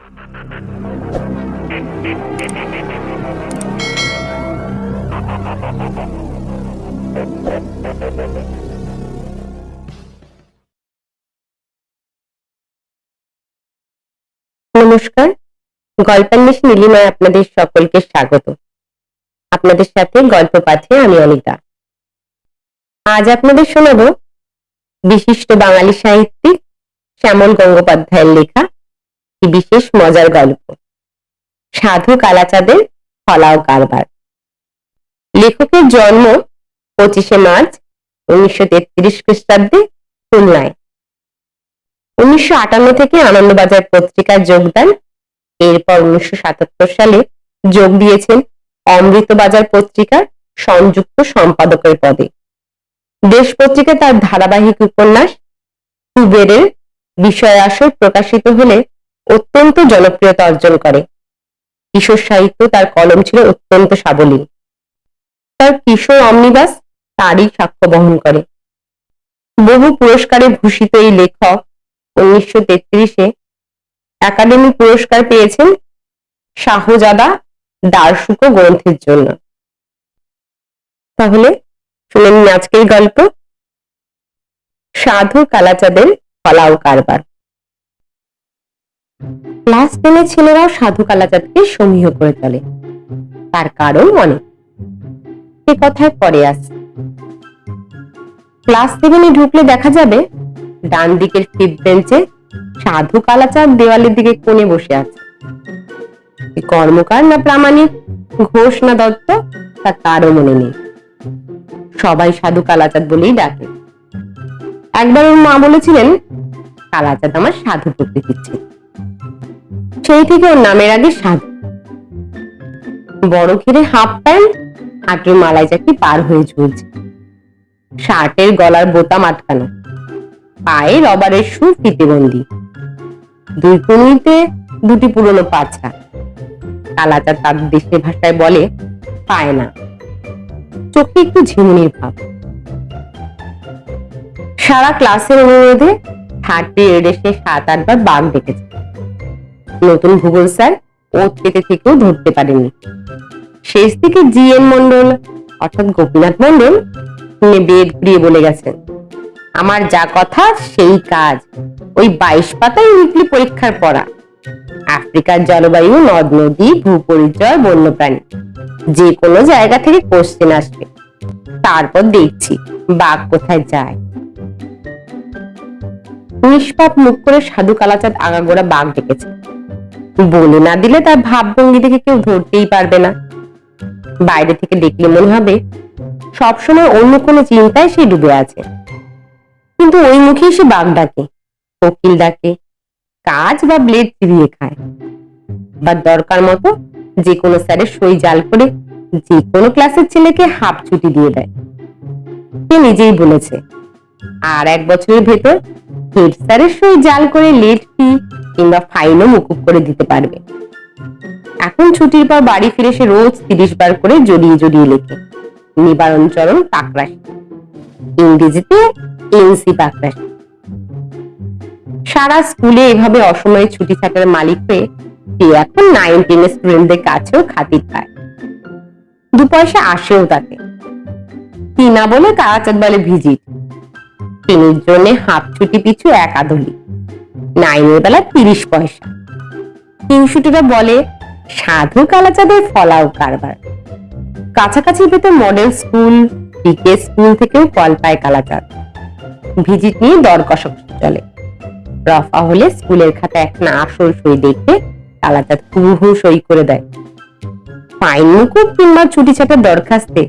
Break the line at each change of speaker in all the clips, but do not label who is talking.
নমস্কার, গল্পান্বেষী নীলিমায় আপনাদের সকলকে স্বাগত। আপনাদের সাথে গল্প পাঠে আমি অনিতা। আজ আপনাদের শোনাব বিশিষ্ট বাঙালি সাহিত্যিক শ্যামল গঙ্গোপাধ্যায়ের লেখা একটি বিশেষ মজার গল্প। সাধু কালাচাঁদের ফলাও কারবার। লেখকের জন্ম পঁচিশে মার্চ উনিশশো তেত্রিশ খ্রিস্টাব্দে খুলনায়। উনিশশো আটান্ন থেকে আনন্দবাজার পত্রিকায় যোগদান, এরপর উনিশশো সাতাত্তর সালে যোগ দিয়েছেন অমৃতবাজার পত্রিকার সংযুক্ত সম্পাদকের পদে। দেশ পত্রিকায় তার ধারাবাহিক উপন্যাস কুবেরের বিষয় আসর প্রকাশিত হলে অত্যন্ত জনপ্রিয়তা অর্জন করে। কিশোর সাহিত্য তার কলম ছিল অত্যন্ত সাবলীল। তার কিশোর অমনিবাস তারই সাক্ষ্য বহন করে। বহু পুরস্কারে ভূষিত এই লেখক উনিশশো তেত্রিশে একাডেমি পুরস্কার পেয়েছেন শাহজাদা দারশুকো গ্রন্থের জন্য। তাহলে শুনে নিন আজকের গল্প। সাধু কালাচাঁদের ফলাও কারবার। ক্লাস টেনের ছেলেরাও সাধু কালাচাঁদকে সমীহ করে চলে তার কারণ অনেক সে কথায় পরে আসছে ক্লাস সেভেনে ঢুকলে দেখা যাবে, ডান দিকের ফিফথ বেঞ্চে সাধু কালাচাঁদ দেওয়ালের দিকে কোণে বসে আছে। কর্মকার না প্রামাণিক, ঘোষ না দত্ত তা কারও মনে নেই। সবাই সাধু কালাচাঁদ বলেই ডাকে। একবার ওর মা বলেছিলেন কালাচাঁদ আমার সাধু প্রকৃতির ছেলে। সেই থেকে ওর নামের আগে সাধু। বড় ঘিরে হাফ প্যান্ট হাঁটুর মালাই চাকি পার হয়ে ঝুলছে। শার্টের গলার বোতাম আটকানো পায়ে রবারের শু ফিতেবন্দি দুই কুমিতে দুটি পুরনো পাছা। কালাচার তার দেশের ভাষায় বলে, পায় না। চোখে একটু ঝিমুনির ভাব। সারা ক্লাসের অনুরোধে থার্ড পিরিয়ডে সে সাত আটবার বাঘ ডেকেছে নতুন ভূগোল স্যার, ও থেকে থেকেও ধরতে পারেনি। শেষ দিকে জি এম মন্ডল অর্থাৎ গোপীনাথ মন্ডল বেদ ঘুরিয়ে বলে গেছেন, আমার যা কথা সেই কাজ। ওই বাইশ পাতায় উইকলি পরীক্ষার পড়া। আফ্রিকার জলবায়ু, নদ, নদী, ভূপরিচয়, বন্যপ্রাণী। যে কোনো জায়গা থেকে কোশ্চেন আসবে। তারপর দেখছি বাঘ কোথায় যায়। নিষ্পাপ মুখ করে সাধু কালাচাঁদ আগাগোড়া বাঘ ডেকেছে। বলে না দিলে তার ভাবভঙ্গি দেখে কেউ ধরতেই পারবে না। বাইরে থেকে দেখলে মনে হবে, সবসময় অন্য কোনো চিন্তায় সে ডুবে আছে। কিন্তু ওই মুখে সে বাঘ ডাকে, কোকিল ডাকে, কাজ বা ব্লেড চিবিয়ে খায়। বা দরকার মতো যে কোনো স্যারের সই জাল করে যে কোনো ক্লাসের ছেলেকে হাফ ছুটি দিয়ে দেয়। সে নিজেই বলেছে, আর এক বছরের ভেতর হেড স্যারের সই জাল করে লেট ফি কিংবা ফাইনও মুকুব করে দিতে পারবে। এখন ছুটির পর বাড়ি ফিরে সে রোজ তিরিশ বার করে জড়িয়ে জড়িয়ে লেখে, নিবারণ চরণ পাকরাশি। ইংরেজিতে এনসি পাকরাশি। সারা স্কুলে এভাবে অসময়ে ছুটি থাকার মালিক হয়ে সে এখন নাইন টেনের স্টুডেন্টদের কাছেও খাতির পায়। দু পয়সা আসেও তাতে। কিনা বলে কারাচাঁদ বলে ভিজিট। তিনের জন্য হাফ ছুটি পিছু এক আদলি। নাইনের বেলা তিরিশ পয়সা। তিনশুটিরা বলে, সাধু কালাচাঁদের ফলাও কারবার। কাছাকাছি ভেতর মডেল স্কুল ডিকে স্কুল থেকেও কল পায় কালাচাঁদ। ভিজিট নিয়ে দর কষক চলে। রফা হলে স্কুলের খাতা না আসল সই দেখে কালাচাঁদ হুহু সই করে দেয়। ফাইন মুকুব কিংবা ছুটি ছাটার দরখাস্তে।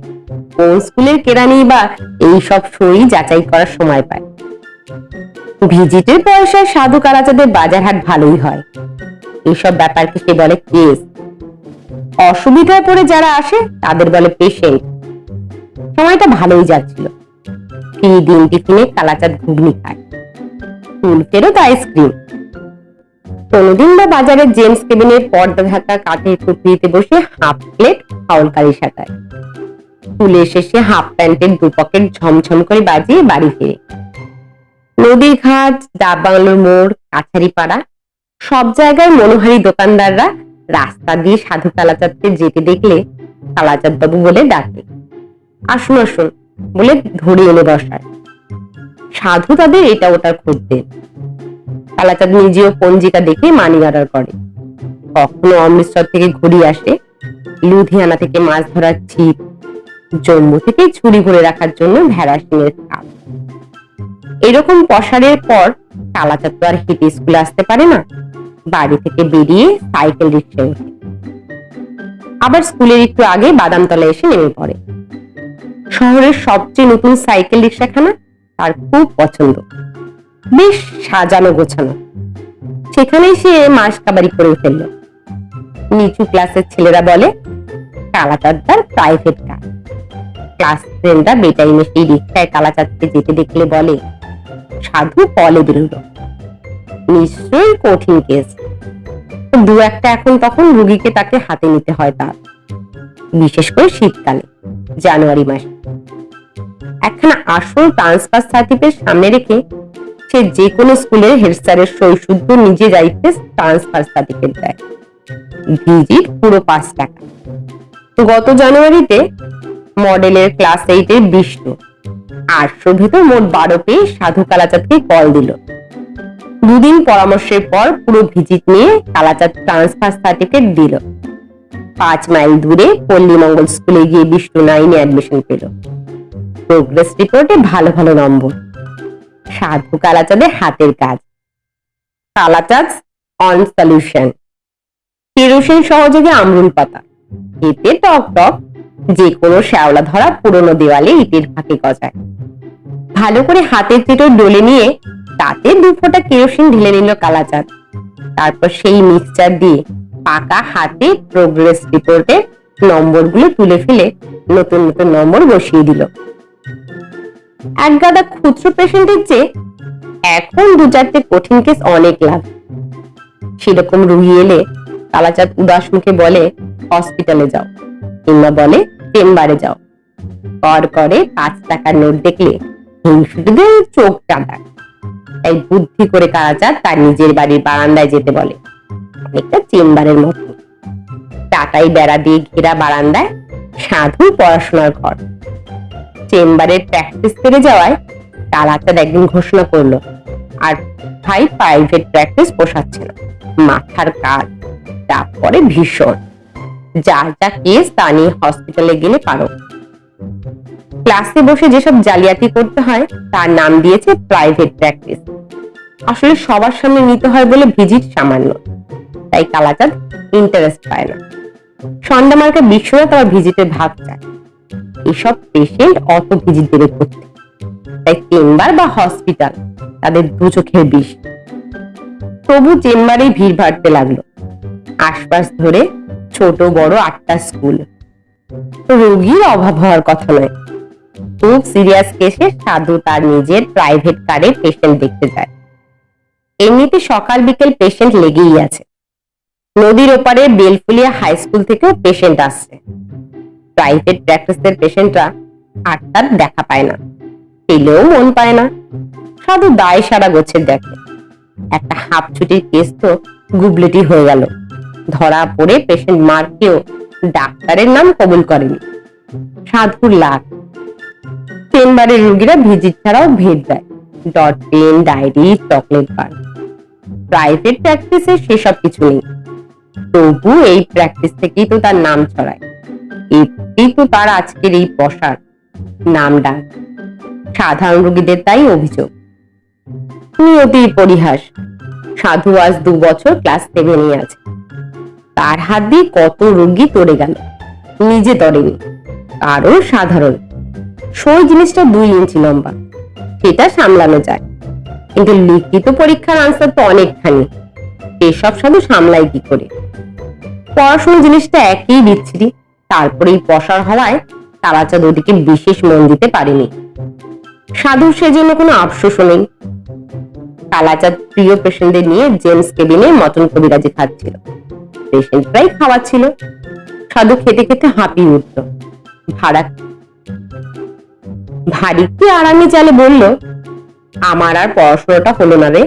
কোন স্কুলের কেরানি বা এই সব সই যাচাই করার সময় পায়। ভিজিটের পয়সায় সাধু কালাচাঁদের বাজার হাট ভালোই হয়। এইসব ব্যাপারকে সে বলে কেস? অসুবিধায় পড়ে যারা আসে, তাদের বলে পেশেন্ট সময়টা ভালোই যাচ্ছিল। ফ্রি দিন টিফিনে কালাচাঁদ ঘুগনি খায়। ফুল ফেরত আইসক্রিম। কোনোদিন বা বাজারে জেমস কেবিনের পর্দা ঢাকা কাঠের টুকরিতে বসে হাফ প্লেট ফাউলকারি সাঁতায়। স্কুলে শেষে হাফ প্যান্টের দু পকেট ঝমঝম করে বাজিয়ে বাড়ি ফিরে। নদীর ঘাট মোড়, কাছারিপাড়া, সব জায়গায় মনোহারী দোকানদাররা রাস্তা দিয়ে সাধু কালাচাঁদকে যেতে দেখলে কালাচাঁদ বাবু বলে ডাকে। আসুন আসুন বলে ধরে এনে বসায়। সাধু তাদের এটা ওটা খোঁজ দেন কালাচাঁদ নিজেও পঞ্জিকা দেখে মানি অর্ডার করে। কখনো অমৃতসর থেকে ঘুরি আসে, লুধিয়ানা থেকে মাছ ধরার ছিপ, জম্মু থেকে ছুরি ভরে রাখার জন্য ভেড়া সিংয়ের খাপ। এরকম পসারের পর কালাচাঁদ তো আর হেঁটে স্কুলে আসতে পারে না। বাড়ি থেকে বেরিয়ে সাইকেল রিক্সায় ওঠে আবার স্কুলের একটু আগে বাদামতলা এসে নেমে পড়ে। শহরের সবচেয়ে নতুন সাইকেল রিক্সাখানা তার খুব পছন্দ। বেশ সাজানো গোছানো। সেখানেই সে মাস কাবারি করে ফেলল। নিচু ক্লাসের ছেলেরা বলে কালাচাঁদার প্রাইভেট কার ক্লাস ফ্রেন্ডরা বেটাইমে সেই রিক্সায় কালাচাঁদকে যেতে দেখলে বলে সাধু কলে বেরোলো নিশ্চয়ই কঠিন কেস। দু একটা এখন তখন রুগীকে তাকে হাতে নিতে হয় তার। বিশেষ করে শীতকালে, জানুয়ারি মাসে। একখানা আসল ট্রান্সফার সার্টিফিকেট সামনে রেখে সে যে কোনো স্কুলের হেড স্যারের সই শুদ্ধ নিজে যাইতে ট্রান্সফার সার্টিফিকেট দেয়। ভিজিট পুরো পাঁচ টাকা। গত জানুয়ারিতে মডেলের ক্লাস এইটের বিষ্ণু আটশোর ভেতর মোট বারো পেয়ে সাধু কালাচাঁদকে কল দিল। দুদিন পরামর্শের পর পুরো ভিজিট নিয়ে কালাচাঁদ ট্রান্সফার সার্টিফিকেট দিল। পাঁচ মাইল দূরে পল্লীমঙ্গল স্কুলে গিয়ে বিষ্ণু নাইনে অ্যাডমিশন পেল। প্রোগ্রেস রিপোর্টে ভালো ভালো নম্বর। সাধু কালাচাঁদের হাতের কাজ। কালাচাঁদ অন সলিউশন কেরোসিন সহযোগে আমরুল পাতা। এতে টক টক যে কোনো শ্যাওলা ধরা পুরনো দেওয়ালে ইটের ফাঁকে গজায়। ভালো করে হাতের চেটো ডলে নিয়ে তাতে দু ফোঁটা কেরোসিন ঢেলে নিল কালাচাঁদ। তারপর সেই মিক্সচার দিয়ে পাকা হাতে প্রোগ্রেস রিপোর্টে নম্বরগুলো তুলে ফেলে নতুন নতুন নম্বর বসিয়ে দিল। এক গাদা খুচরো পেশেন্টের চেয়ে এখন দু চারটে কঠিন কেস অনেক লাভ। সেরকম রুগী এলে কালাচাঁদ উদাস মুখে বলে, হসপিটালে যাও কিংবা বলে, চেম্বারে যাও কর করে পাঁচ টাকার নোট দেখলে হিংসুটিদের চোখ টাঁটায় তাই বুদ্ধি করে কালাচাঁদ তার নিজের বাড়ির বারান্দায় যেতে বলে। অনেকটা চেম্বারের মতো। টাটাই বেড়া দিয়ে ঘেরা বারান্দায় সাধু পড়াশোনার ঘর। চেম্বারের প্র্যাকটিস করে যাওয়ায় কালাচাঁদ একদিন ঘোষণা করল, আর ভাই প্রাইভেট প্র্যাকটিস পোষাচ্ছে না। মাথার কাজ চাপ পরে ভীষণ। যার যা কেস তা নিয়ে হসপিটালে গেলে পারো। ক্লাসে বসে যেসব জালিয়াতি করতে হয়, তার নাম দিয়েছে প্রাইভেট প্র্যাকটিস আসলে সবার সামনে নিতে হয় বলে ভিজিট সামান্য। তাই কালাচাঁদ ইন্টারেস্ট পায় না। সন্ধ্যা মার্কে বিশ্বনাথ আবার ভিজিটের ভাগ চায়। এসব পেশেন্ট অত ভিজিট দেবে করতে তাই চেম্বার বা হসপিটাল তাদের দু চোখের বিষ। তবু চেম্বারে ভিড় বাড়তে লাগল। আশপাশ ধরে ছোট বড় আটটা স্কুল। রোগীর অভাব হওয়ার কথা নয়। খুব সিরিয়াস কেসে সাধু তার নিজের প্রাইভেট কারে পেশেন্ট দেখতে যায়। এমনিতে সকাল বিকেল পেশেন্ট লেগেই আছে। নদীর ওপারে বেলফুলিয়া হাই স্কুল থেকেও পেশেন্ট আসছে। প্রাইভেট প্র্যাকটিসের পেশেন্টরা আটটার দেখা পায় না। পেলেও মন পায় না। সাধু দায় সারা গোছের দেখে। একটা হাফ ছুটির কেস তো গুবলেটি হয়ে গেল। ধরা পড়ে পেশেন্ট মার্কেও ডাক্তারের নাম কবুল করেনি। সাধুর লাখ চেম্বারের রুগীরা ভিজিট ছাড়াও ভেদ দেয়। Dot pen diary, chocolate bar. Private প্র্যাকটিসে সেসব কিছু নেই। তবু এই প্র্যাকটিস থেকেই তো তার নাম ছড়ায়। এতেই তো তার আজকের এই পশার নাম ডাক। সাধারণ রোগীদের তাই অভিযোগ। নিয়তির পরিহাস। সাধু আজ দু বছর ক্লাস সেভেনে আছে। তার হাত দিয়ে কত রোগী তরে গেল। নিজে তরেনি। আরও সাধারণ। সই জিনিসটা দুই ইঞ্চি লম্বা। সেটা সামলানো যায়। কিন্তু লিখিত পরীক্ষার আনসার তো অনেকখানি। এসব সাধু সামলাই কি করে? পড়াশোনা জিনিসটা একই বিচ্ছিরি। তারপরেই পসার হওয়ায় তারাচাঁদ ওদিকে বিশেষ মন দিতে পারেনি। সাধুর সেজন্য কোনো আফসোসও নেই। কালাচাঁদ প্রিয় পেশেন্টদের নিয়ে জেমস কেবিনে মটন কবিরাজি খাচ্ছিল পেশেন্টরাই খাওয়াচ্ছিল। সাধু খেতে খেতে হাঁপিয়ে উঠল। ভাড়া ভারীকে আরামে চালে বলল, আমার আর পড়াশোনাটা হলো না রে।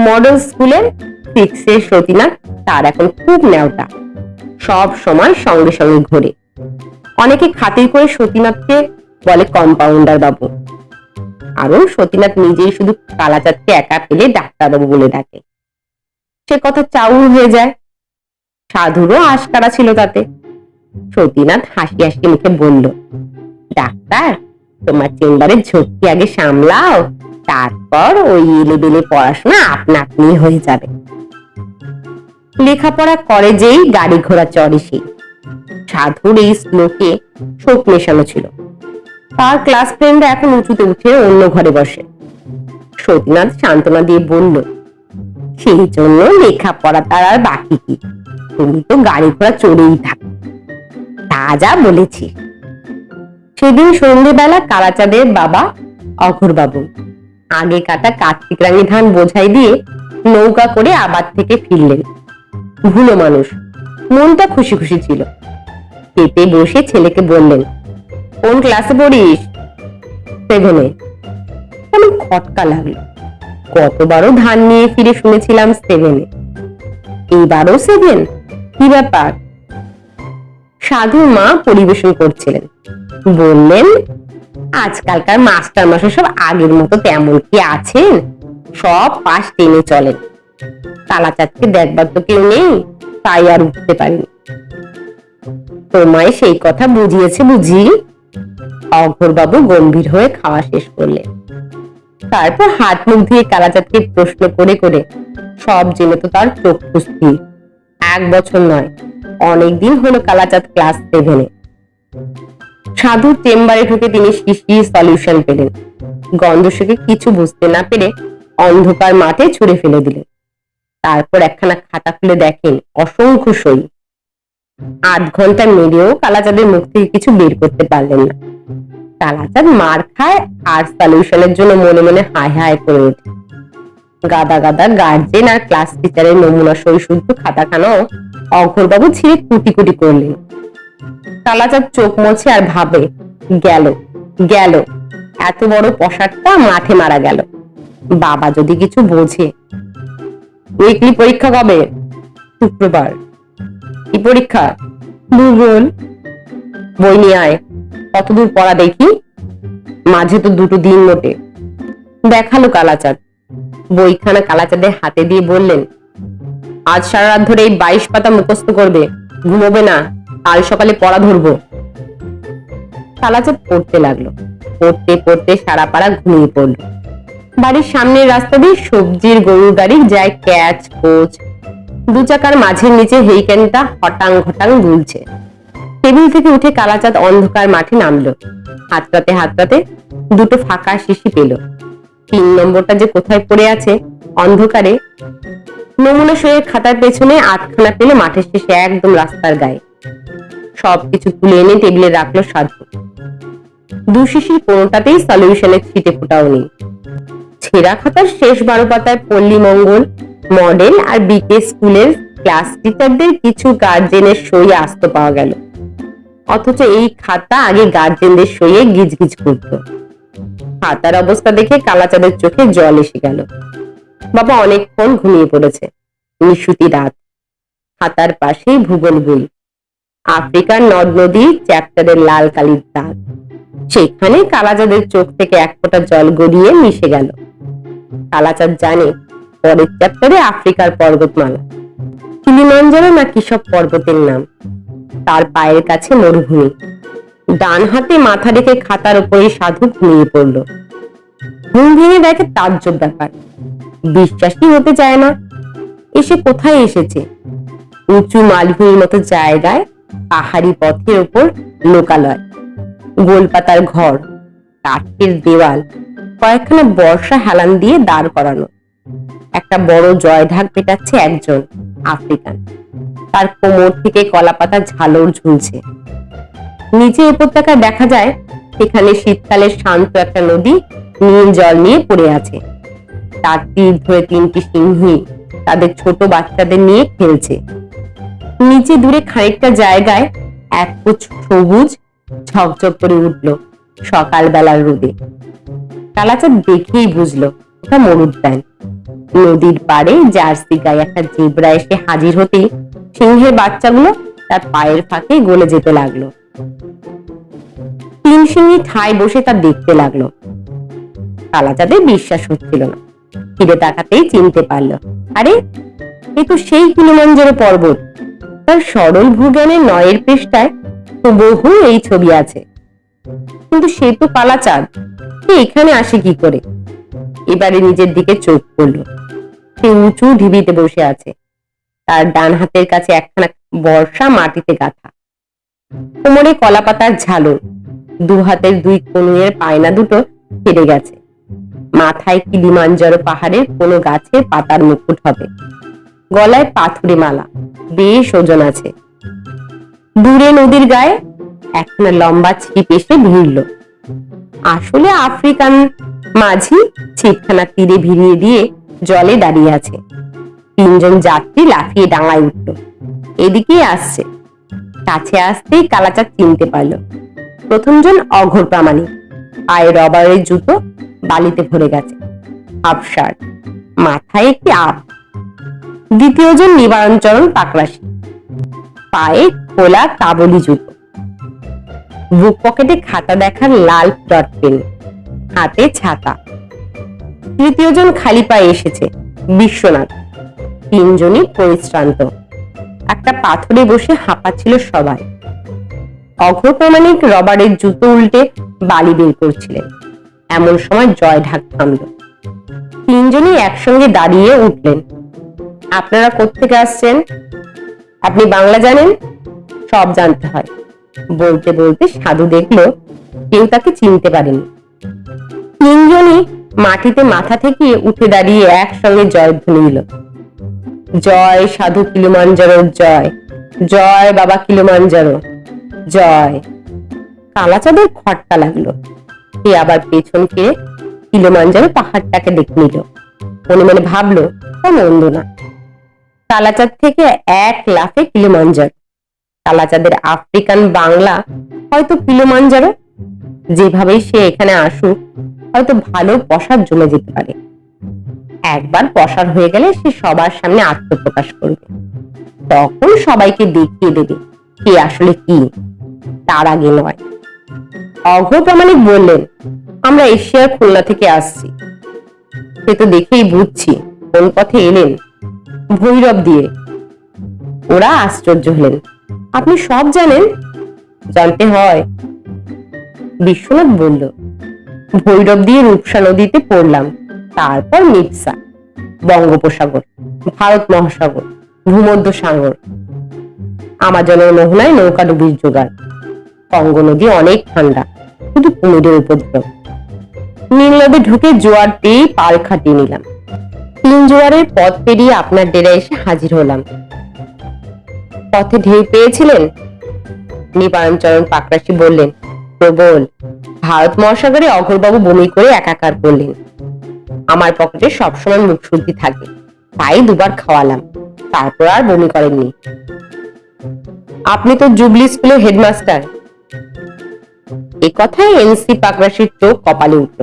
মডেল স্কুলের সিক্সের সতীনাথ, তার এখন খুব নেওটা সব সময় সঙ্গে সঙ্গে ঘোরে। অনেকে খাতির করে সতীনাথকে বলে কম্পাউন্ডার বাবু। আরও সতীনাথ নিজেই শুধু কালাচাঁদকে একা পেলে ডাক্তারবাবু বলে ডাকে। সে কথা চাউর হয়ে যায়। সাধুরও আশকারা ছিল তাতে। সতীনাথ হাসি হাসি মুখে বলল ডাক্তার, তোমার চেম্বারের ঝক্কি আগে সামলাও, তারপর ওই এলেবেলে পড়াশোনা আপনা আপনি হয়ে যাবে। লেখাপড়া করে যেই গাড়ি ঘোড়া চড়ে সেই সাধুর এই শ্লোকে শোক মেশানো ছিল। তার ক্লাস ফ্রেন্ডরা এখন উঁচুতে উঠে অন্য ঘরে বসে। সতীনাথ সান্ত্বনা দিয়ে বলল, সেই জন্য লেখাপড়া তার আর বাকি কি? তুমি তো গাড়ি ঘোড়া চড়েই থাকো। তা যা বলেছি। সেদিন সন্ধ্যেবেলা কালাচাঁদের বাবা অঘরবাবু। আগে কাটা কার্তিক রাঙি ধান বোঝাই দিয়ে নৌকা করে আবার থেকে ফিরলেন। ভুলো মানুষ, মনটা খুশি খুশি ছিল। পেতে বসে ছেলেকে বললেন, কোন ক্লাসে পড়িস? সেভেনে। কেমন খটকা লাগল। কতবারও ধান নিয়ে ফিরে শুনেছিলাম সেভেনে। এইবারও সেভেন? কি ব্যাপার? সাধু মা পরিবেশন করছিলেন। বললেন, আজকালকার মাস্টার মাসে সব আগের মতো তেমন কি আছেন? সব পাশ টেনে চলেন। কালাচাঁদকে দেখবার তো কেউ নেই, তাই আর উঠতে পারিনি। তোমায় সেই কথা বুঝিয়েছে বুঝি? অঘোরবাবু গম্ভীর হয়ে খাওয়া শেষ করলেন। তারপর হাত মুখ ধুয়ে কালাচাঁদকে প্রশ্ন করে করে সব জেনে তো তার চক্ষু স্থির। এক বছর নয় অনেকদিন হলো কালাচাঁদ ক্লাস সেভেনে সাধুর চেম্বারে ঢুকে তিনি শিশি সলিউশন পেলেন। গন্ধ শুকে কিছু বুঝতে না পেরে অন্ধকার মাঠে ছুঁড়ে ফেলে দিলেন। তারপর একখানা খাতা খুলে দেখেন অসংখ্য সই। আধ ঘণ্টা মেরেও কালাচাঁদের মুখ থেকে কিছু বের করতে পারলেন না। কালাচাঁদ মার খায় আর সলিউশনের জন্য মনে মনে হায় হায় করে ওঠে। গাদা গাদা গার্জেন আর ক্লাস টিচারের নমুনা সই শুদ্ধ খাতাখানাও অঘরবাবু ছিঁড়ে কুটি কুটি করলেন। কালাচাঁদ চোখ মোছে আর ভাবে গেল গেল এত বড় পশারটা মাঠে মারা গেল। বাবা যদি কিছু বোঝে। উইকলি পরীক্ষা কবে? শুক্রবার। কি পরীক্ষা? ভূগোল। বই নিয়ে আয় কতদূর পড়া দেখি? মাঝে তো দুটো দিন মোটে। দেখাল কালাচাঁদ। বইখানা কালাচাঁদের হাতে দিয়ে বললেন আজ সারা রাত ধরে এই বাইশ পাতা মুখস্থ করবে। ঘুমোবে না। কাল সকালে পড়া ধরবো। কালাচাঁদ পড়তে লাগল। পড়তে পড়তে সারা পাড়া ঘুমিয়ে পড়ল। বাড়ির সামনের রাস্তা দিয়ে সবজির গরুর গাড়ি যায় ক্যাচ, কোচ। দু চাকার মাঝের নিচে হেইকেনটা হটাং ঘটাং দুলছে। টেবিল থেকে উঠে কালাচাঁদ অন্ধকার মাঠে নামলো। হাতটাতে হাতটাতে দুটো ফাঁকা শিশি পেল। তিন নম্বরটা যে কোথায় পড়ে আছে, অন্ধকারে নমুনা সইয়ের খাতার পেছনে আটখানা পেলে মাঠের শেষে একদম রাস্তার গায়ে। সবকিছু তুলে এনে টেবিলে রাখল সাধু। দু শিশির কোনোটাতেই সলিউশনের ছিটে ফোটাও নেই ছেঁড়া খাতার শেষ বারো পাতায় পল্লী মঙ্গল মডেল আর বিকে স্কুলের ক্লাস টিচারদের কিছু গার্জেনের সই আসতে পাওয়া গেল। অথচ এই খাতা আগে গার্জেনদের সইয়ে গিজগিজ করত। খাতার অবস্থা দেখে কালাচাঁদের চোখে জল এসে গেল। বাবা অনেকক্ষণ ঘুমিয়ে পড়েছে। নিশুতি রাত। খাতার পাশেই ভূগোল বই। আফ্রিকার নদ নদী, চ্যাপ্টারের লাল কালির দাগ। সেখানে কালাচাঁদের চোখ থেকে এক ফোঁটা জল গড়িয়ে মিশে গেল। কালাচাঁদ জানে পরের চ্যাপ্টারে আফ্রিকার পর্বতমালা। কিলিমাঞ্জারো না কিসব পর্বতের নাম। তার পায়ের কাছে মরুভূমি। ডান হাতে মাথা রেখে খাতার উপরে সাধু ঘুমিয়ে পড়ল। ঘুম ভেঙে দেখে তাজ্জব ব্যাপার। বিশ্বাসই হতে চায় না। এসে কোথায় এসেছে? উঁচু মালভূমির মতো জায়গায়, পাহাড়ি পথের ওপর লোকালয়। গোলপাতার ঘর, কাঠের দেওয়াল, কয়েকখানা বর্ষা হেলান দিয়ে দাঁড় করানো। একটা বড় জয় ঢাক পেটাচ্ছে একজন আফ্রিকান। তার কোমর থেকে কলা পাতা ঝালর ঝুলছে। নিচে উপত্যকায় দেখা যায়, সেখানে শীতকালের শান্ত একটা নদী নীল জল নিয়ে পড়ে আছে। তার তীর ধরে তিনটি সিংহী তাদের ছোট বাচ্চাদের নিয়ে খেলছে। নিচে দূরে খানিকটা জায়গায় এক পুচ সবুজ ঝকঝক করে উঠল সকালবেলার রোদে। কালাচাঁদ দেখেই বুঝলো, ওটা মরুদ্যান নদীর পাড়ে জার্সি গায়ে একটা জেব্রা এসে হাজির হতে সিংহের বাচ্চাগুলো তার পায়ের ফাঁকে গলে যেতে লাগল। তিন সিংহী ঠায় বসে তা দেখতে লাগল। কালাচাঁদের বিশ্বাস হচ্ছিল না। ফিরে তাকাতেই চিনতে পারল। আরে, এ তো সেই কিলিমাঞ্জারো পর্বত। তার সরল ভূজ্ঞানের নয়ের পৃষ্ঠায় বহু এই ছবি আছে। কিন্তু সে তো কালাচাঁদ সে এখানে আসে কি করে? এবারে নিজের দিকে চোখ পড়ল। সে উঁচু ঢিবিতে বসে আছে। তার ডান হাতের কাছে একখানা বর্ষা মাটিতে গাঁথা। কোমরে কলাপাতার ঝালর। দু হাতের দুই কনুয়ের পায়না দুটো কেটে গেছে। মাথায় কিলিমাঞ্জারো পাহাড়ের কোনো গাছের পাতার মুকুট হবে। গলায় পাথুরে মালা। বেশ ওজন আছে। দূরে নদীর গায়ে একখানা লম্বা ছিপ এসে ভিড়ল। আসলে আফ্রিকান মাঝি ছিপখানা তীরে ভিড়িয়ে দিয়ে জলে দাঁড়িয়ে আছে। তিনজন যাত্রী লাফিয়ে ডাঙায় উঠল। এদিকেই আসছে। কাছে আসতেই কালাচাঁদ চিনতে পারল। প্রথমজন অঘোর প্রামাণিক। পায়ে রবারের জুতো বালিতে ভরে গেছে। শার্ট মাথায় একটি আপ দ্বিতীয়জন নিবারণচরণ পাকরাশি পায়ে খোলা কাবলি জুতো। বুক পকেটে খাতা দেখার লাল ডট হাতে ছাতা। তৃতীয়জন খালি পায়ে এসেছে, বিশ্বনাথ। তিনজনই পরিশ্রান্ত। একটা পাথরে বসে হাঁপাচ্ছিল সবাই। অঘপ্রমাণিক রবারের জুতো উল্টে বালি বের করছিলেন এমন সময় জয় ঢাক থামল। তিনজনই একসঙ্গে দাঁড়িয়ে উঠলেন। আপনারা কোত্থেকে আসছেন? আপনি বাংলা জানেন? সব জানতে হয়। বলতে বলতে সাধু দেখল, কেউ তাকে চিনতে পারেনি। তিনজনই মাটিতে মাথা থেকে উঠে দাঁড়িয়ে একসঙ্গে জয়ধ্বনি দিল। জয় সাধু কিলুমাঞ্জারো জয়। জয় বাবা কিলুমাঞ্জারো। জয়। কালাচাঁদের খটকা লাগল। সে আবার পেছন ফিরে কিলোমাঞ্জারো পাহাড়টাকে দেখে নিল। মনে মনে ভাবলো, তা মন্দ না। কালাচাঁদ থেকে এক লাফে কিলোমাঞ্জার কালাচাঁদের আফ্রিকান বাংলা হয়তো কিলোমাঞ্জারো যেভাবেই সে এখানে আসুক, হয়তো ভালো পসার জমে যেতে পারে। একবার পসার হয়ে গেলে সে সবার সামনে আত্মপ্রকাশ করবে। তখন সবাইকে দেখিয়ে দেবে, কে আসলে কি। তার আগে নয়। অঘ প্রামাণিক বললেন, আমরা এশিয়ার খুলনা থেকে আসছি। সে তো দেখেই বুঝছি কোন পথে এলেন ভৈরব দিয়ে। ওরা আশ্চর্য হলেন। আপনি সব জানেন? জানতে হয়। বিশ্বনাথ বলল, ভৈরব দিয়ে রূপসা নদীতে পড়লাম, তারপর মির্সা বঙ্গোপসাগর, ভারত মহাসাগর ভূমধ্য সাগর আমাজনের মোহনায় নৌকা ডুবির জোগাড়। কঙ্গ নদী অনেক ঠান্ডা, শুধু কুমিরের উপদ্রব। নীল নদী ঢুকে জোয়ার পেয়ে পাল খাটিয়ে নিলাম। তিন জোয়ারের পথ পেরিয়ে আপনার ডেরা এসে হাজির হলাম। পথে ঢেউ পেয়েছিলেন? নিবারণচরণ পাকরাশি বললেন, প্রবল। ভারত মহাসাগরে অঘরবাবু বমি করে একাকার করলেন। আমার পকেটে সবসময় মুখ শুদ্ধি থাকে, তাই দুবার খাওয়ালাম, তারপর আর বমি করেননি। আপনি তো জুবলি স্কুলের হেডমাস্টার এ এনসি পাকরাশির চোখ কপালে উঠল।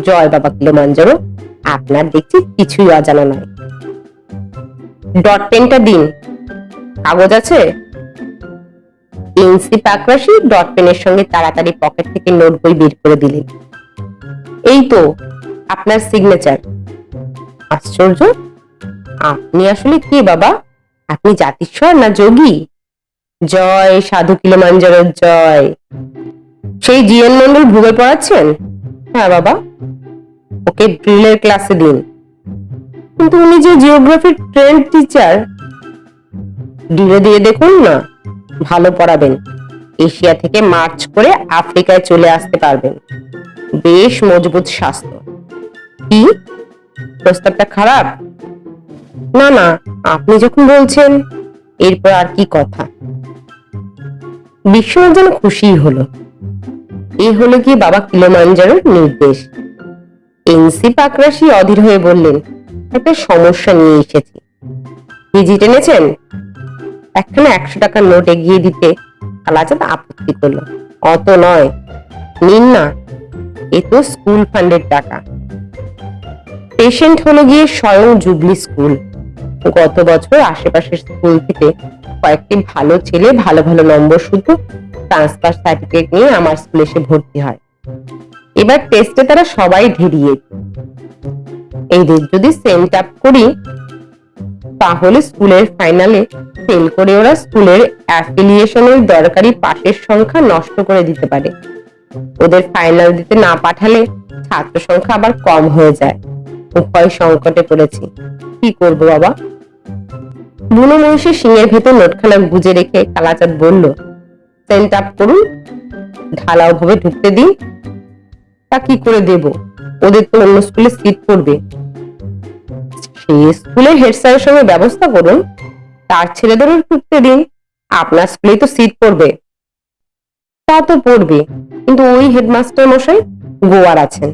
জয় বাবা আপনার দেখছি কিছুই অজানা ডট পেনটা দিন। কাগজ আছে? এনসি পাকরাশি ডট পেনের সঙ্গে তাড়াতাড়ি পকেট থেকে নোট বই বের করে দিলেন। এই তো, আপনার সিগনেচার আশ্চর্য, আপনি আসলে কে বাবা? আপনি জাতিস্বর না যোগী? জয় সাধু কিলোমাঞ্জারোর জয়। সেই জিএন মন্ডল ভূগোল পড়াচ্ছেন? হ্যাঁ বাবা। ওকে ড্রিলের ক্লাসে দিন। কিন্তু উনি যে জিওগ্রাফির ট্রেন্ড টিচার ডিলে দিয়ে দেখুন না, ভালো পড়াবেন। এশিয়া থেকে মার্চ করে আফ্রিকায় চলে আসতে পারবেন। বেশ মজবুত স্বাস্থ্য। কি? প্রস্তাবটা খারাপ? না না, আপনি যখন বলছেন, এরপর আর কি কথা? বিশ্বনাথ যেন খুশি হলো। এই হলো কি বাবা কিলোমাঞ্জারোর নির্দেশ। এনসি পাকরাশি অধীর হয়ে বললেন, একটা সমস্যা নিয়ে এসেছি। ভিজিট এনেছেন একখানা একশো টাকার নোট এগিয়ে দিতে কালাচাঁদ আপত্তি করল। অত নয়। নিন না। এ তো স্কুল ফান্ডের টাকা। পেশেন্ট হলো গিয়ে স্বয়ং জুবলি স্কুল। গত বছর আশেপাশের স্কুল থেকে কয়েকটি ভালো ছেলে ভালো ভালো নম্বর শুধু ট্রান্সফার সার্টিফিকেট নিয়ে আমার স্কুলে এসে ভর্তি হয়। এবার টেস্টে তারা সবাই ঢেরিয়ে এদের যদি সেন্ট আপ করি, তাহলে স্কুলের ফাইনালে ফেল করে ওরা স্কুলের অ্যাফিলিয়েশনের দরকারি পাশের সংখ্যা নষ্ট করে দিতে পারে। ওদের ফাইনাল দিতে না পাঠালে ছাত্র সংখ্যা আবার কম হয়ে যায়। উপায় সংকটে পড়েছি। কি করব বাবা? বুনো মহিষের সিংহের ভেতর নোটখানা গুজে রেখে কালাচাঁদ বলল আপ করুন, ঢালাও ভাবে ঢুকতে দিন। তা কি করে দেব? ওদের তো অন্য স্কুলে সিট পড়বে সেই স্কুলের হেড স্যারের সঙ্গে ব্যবস্থা করুন, তার ছেলেদেরও ঢুকতে দিন। আপনার স্কুলেই তো সিট পড়বে। তা তো পড়বে, কিন্তু ওই হেডমাস্টার মশাই গোয়ার আছেন।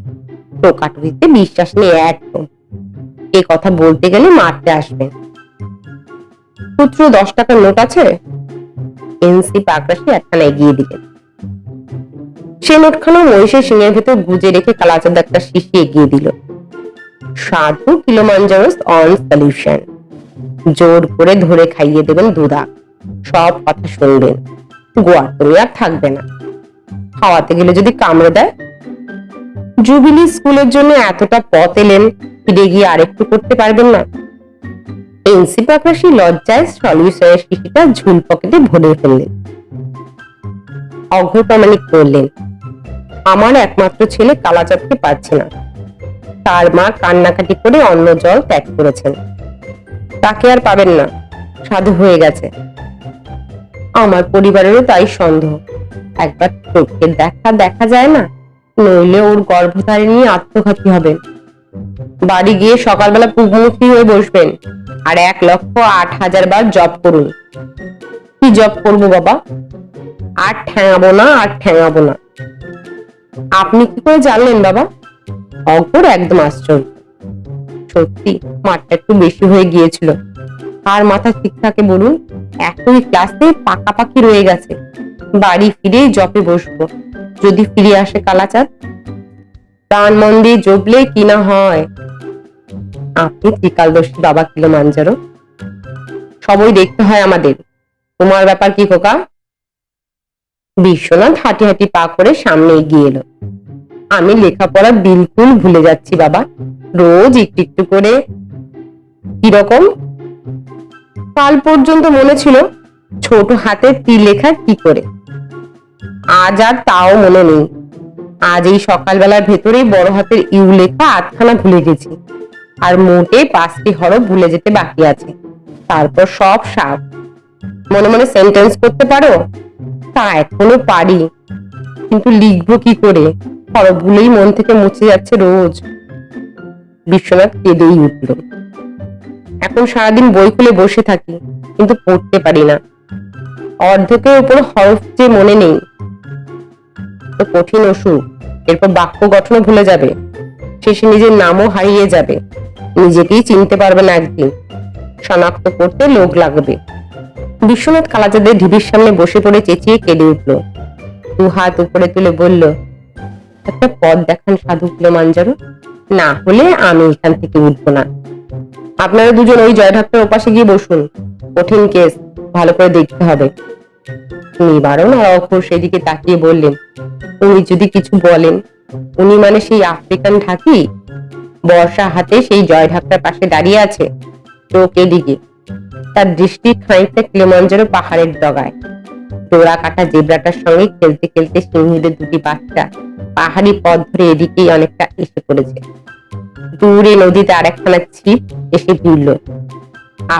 টোকাটুকিতে বিশ্বাস নেই একদম। এ কথা বলতে গেলে মারতে আসবেন। পুত্র দশ টাকার নোট আছে? এনসি পাকরাশি একখানা এগিয়ে দিলেন সে নোটখানা মহিষের সিংহের ভেতর গুজে রেখে কালাচাঁদ একটা শিশি এগিয়ে দিল। সাধু কিলোমাঞ্জারোস অন সলিউশন। জোর করে ধরে খাইয়ে দেবেন দুধা সব কথা শুনবেন। গোয়ার তুমি আর থাকবে না। খাওয়াতে গেলে যদি কামড়ে দেয়? জুবিলি স্কুলের জন্য এতটা পথ এলেন, ফিরে গিয়ে আরেকটু করতে পারবেন না? এনসি পাকরাশি লজ্জায় সলিউশনের শিশিটা ঝুল পকেটে ভরে ফেললেন। অঘপ্রামাণিক করলেন। আমার একমাত্র ছেলে কালাচাঁদকে পাচ্ছে না। তার মা কান্নাকাটি করে অন্য জল ত্যাগ করেছেন। তাকে আর পাবেন না। সাধু হয়ে গেছে। আমার পরিবারেরও তাই সন্দেহ। একবার চোখের দেখা দেখা যায় না? নইলে ওর গর্ভধারী নিয়ে আত্মঘাতী হবেন বাড়ি গিয়ে সকালবেলা পুগমুখী হয়ে বসবেন। আর এক লক্ষ আট হাজার বার জব করুন। কি জব করব বাবা? আর ঠ্যাঙাবো না, আর ঠ্যাঙাবো না। আপনি কি করে জানলেন বাবা? অঘর একদম আশ্চর্য। সত্যি, মাঠটা একটু বেশি হয়ে গিয়েছিল। আর মাথা ঠিক থাকে বলুন? একই ক্লাসে পাকাপাকি রয়ে গেছে। বাড়ি ফিরে জপে বসবো। যদি ফিরে আসে কালাচাঁদ প্রাণ মন দিয়ে জবলে কি না হয়? আপনি ত্রিকালদর্শী বাবা কিলো মাঞ্জারো সবই দেখতে হয় আমাদের। তোমার ব্যাপার কি খোকা? বিশ্বনাথ হাঁটি হাঁটি পা করে সামনে এগিয়ে এলো। আমি লেখাপড়া বিলকুল ভুলে যাচ্ছি বাবা। রোজ একটু একটু করে। কীরকম কাল পর্যন্ত মনে ছিল ছোট হাতে তীর লেখা কি করে? আজ আর তাও মনে নেই। আজ এই সকালবেলার ভেতরেই বড় হাতের ইউ লেখা আটখানা ভুলে গেছি। আর মোটে পাঁচটি হরফ ভুলে যেতে বাকি আছে। তারপর সব সাপ মনে মনে সেন্টেন্স করতে পারো? তা এখনও পারি। কিন্তু লিখব কি করে? হরফগুলোই মন থেকে মুছে যাচ্ছে রোজ। বিশ্বনাথ কেঁদেই উঠল। এখন সারাদিন বই খুলে বসে থাকি, কিন্তু পড়তে পারি না। অর্ধেকের উপর হরফ যে মনে নেই তো কঠিন অসুখ। এরপর বাক্য গঠনও ভুলে যাবে। শেষে নিজের নামও হারিয়ে যাবে। নিজেকেই চিনতে পারবে না একদিন। শনাক্ত করতে লোক লাগবে। বিশ্বনাথ কালাচাঁদের ঢিবির সামনে বসে পড়ে চেঁচিয়ে কেঁদে উঠল। দু হাত উপরে তুলে বলল, একটা পথ দেখান সাধু মাঞ্জারো না হলে আমি এখান থেকে উঠবো না। আপনারা দুজন ওই জয় ঢাক্তার ওপাশে গিয়ে বসুন। কঠিন কেস, ভালো করে দেখতে হবে। নিবারণ আর অক্ষর সেদিকে তাকিয়ে বললেন, উনি যদি কিছু বলেন, উনি মানে সেই আফ্রিকান ঢাকি? বর্ষা হাতে সেই জয় ঢাকটার পাশে দাঁড়িয়ে আছে, চোখ এদিকে। তার দৃষ্টি খানিকটা পাহাড়ের ডগায়। ডোরা কাটা জেব্রাটার সঙ্গে খেলতে খেলতে দুটি বাচ্চা পাহাড়ি পথ ধরে এদিকেই অনেকটা এসে পড়েছে। দূরে নদীতে আরেকখানা ছিপ এসে ভিড়ল।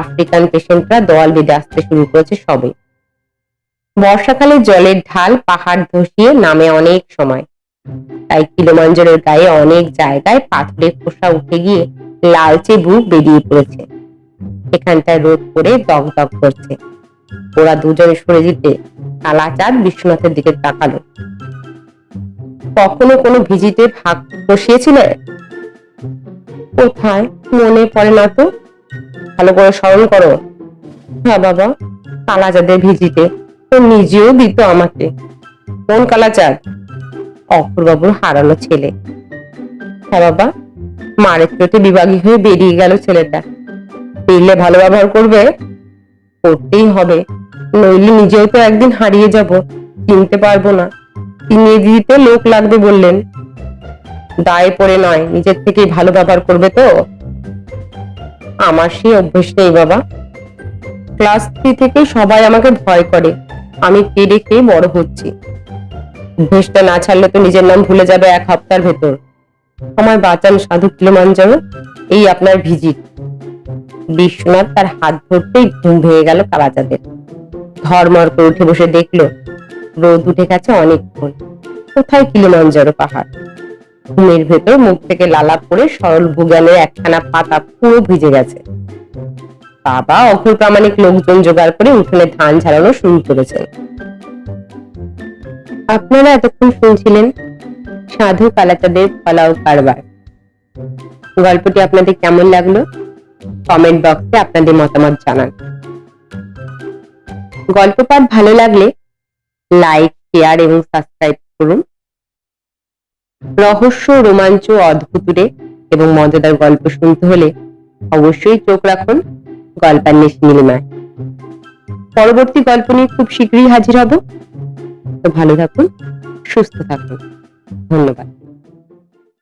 আফ্রিকান পেশেন্টরা দল বেঁধে আসতে শুরু করেছে সবে। বর্ষাকালে জলের ঢাল পাহাড় ধসিয়ে নামে অনেক সময়। তাই কিলোমাঞ্জারের গায়ে অনেক জায়গায় পাথরের খোসা উঠে গিয়ে লালচে বুক বেরিয়ে পড়েছে। এখানটায় রোদ করে দগ দগ করছে। ওরা দুজনে সরে দিতে কালাচাঁদ বিশ্বনাথের দিকে তাকালো। কখনো কোনো ভিজিতে ভাগ বসিয়েছিলে? কোথায়? মনে পড়ে না তো। ভালো করে স্মরণ করো। হ্যাঁ বাবা, কালাচাঁদের ভিজিটে ও নিজেও দিত আমাকে। কোন কালাচাঁদ? অপূর্বাবুর হারানো ছেলে। হ্যাঁ বাবা, মারের চোটে বিভাগী হয়ে বেরিয়ে গেল ছেলেটা। পেলে ভালো ব্যবহার করবে? করতেই হবে। নইলে নিজেও তো একদিন হারিয়ে যাব, চিনতে পারব না। চিনিয়ে দিতে লোক লাগবে বললেন। দায়ে পড়ে নয়, নিজের থেকেই ভালো ব্যবহার করবে তো? আমার সেই অভ্যেস নেই বাবা। ক্লাস থ্রি থেকে সবাই আমাকে ভয় করে। আমি কেড়ে খেয়ে বড় হচ্ছি। অভ্যেসটা না ছাড়লে তো নিজের নাম ভুলে যাবে এক হপ্তার ভেতর। আমার বাঁচান সাধু কিলোমাঞ্জারো এই আপনার ভিজিট। বিশ্বনাথ তার হাত ধরতেই ঘুম ভেঙে গেল কালাচাঁদের। ধর্মর করে উঠে বসে দেখল, রোদ উঠে গেছে অনেকক্ষণ। কোথায় কিলোমাঞ্জারো পাহাড়? ঘুমের ভেতর মুখ থেকে লালা পড়ে সরল ভুগানের একখানা পাতা পুরো ভিজে গেছে। বাবা অঘুর প্রামাণিক লোকজন জোগাড় করে উঠোনে ধান ঝাড়ানো শুরু করেছেন। আপনারা এতক্ষণ শুনছিলেন সাধু কালাচাঁদের ফলাও কারবার। গল্পটি আপনাদের কেমন লাগল? কমেন্ট বক্সে আপনাদের মতামত জানান। গল্প পাঠ ভালো লাগলে লাইক, শেয়ার এবং সাবস্ক্রাইব করুন। রহস্য, রোমাঞ্চ অদ্ভুতুরে এবং মজাদার গল্প শুনতে হলে অবশ্যই চোখ রাখুন। গল্পান্বেষ নীলিমায়। পরবর্তী গল্প নিয়ে খুব শীঘ্রই হাজির হব। তো ভালো থাকুন, সুস্থ থাকুন। ধন্যবাদ।